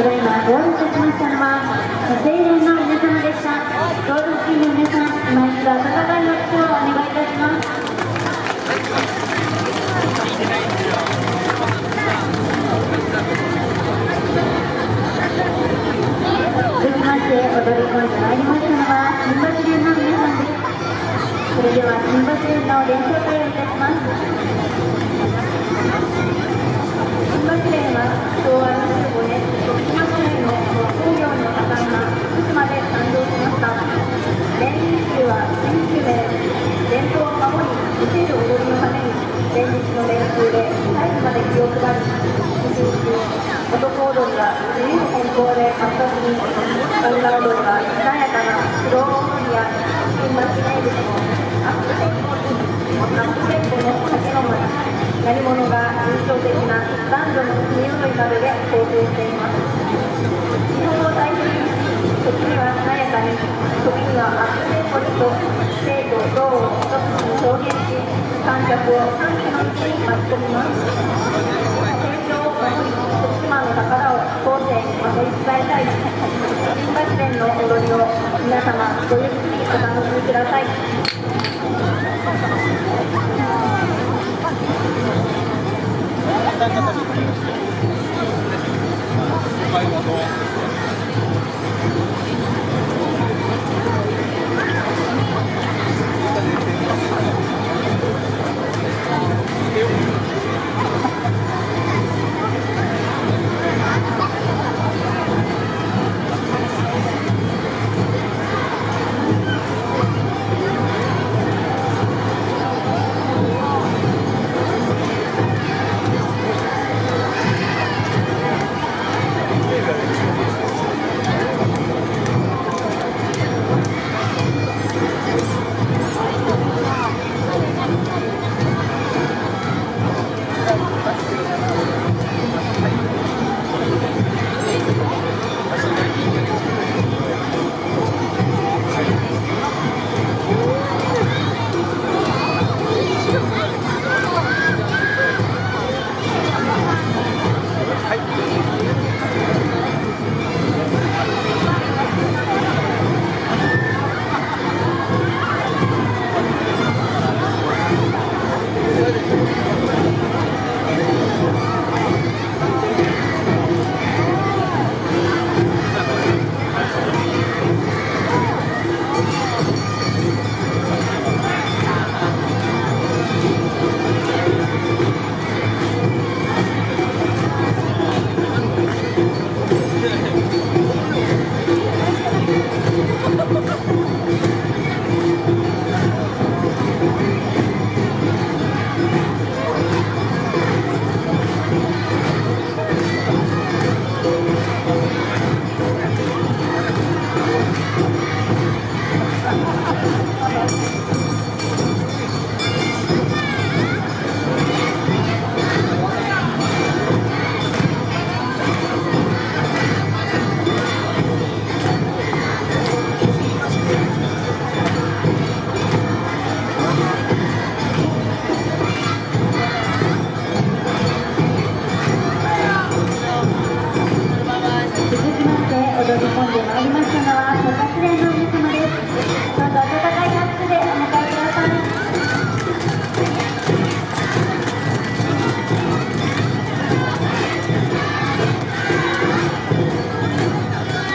ただいまゴールいたしましたのは青年の皆様でしたゴール付近の皆さん今一度温かい拍手をお願いいたします続きまして踊り込んでまいりましたのは新橋連の皆さんですそれでは新橋連の練習会をいたします新橋連は昭和が自由奔放で活発に女踊りがしなやかなスロー踊りや新橋名物のアップテンポにアップテンポの酒飲む何者が印象的な男女の国踊りなどで構成しています日本を代表に時にはしなやかに時にはアップテンポにと生と動を一つに表現し観客を歓喜の道に巻き込みます成長を守り徳島の宝を後世に守り伝えたい新橋連の踊りを皆様ごゆっくりお楽しみください。続きまして踊り込んでまい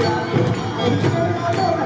いいじゃないの!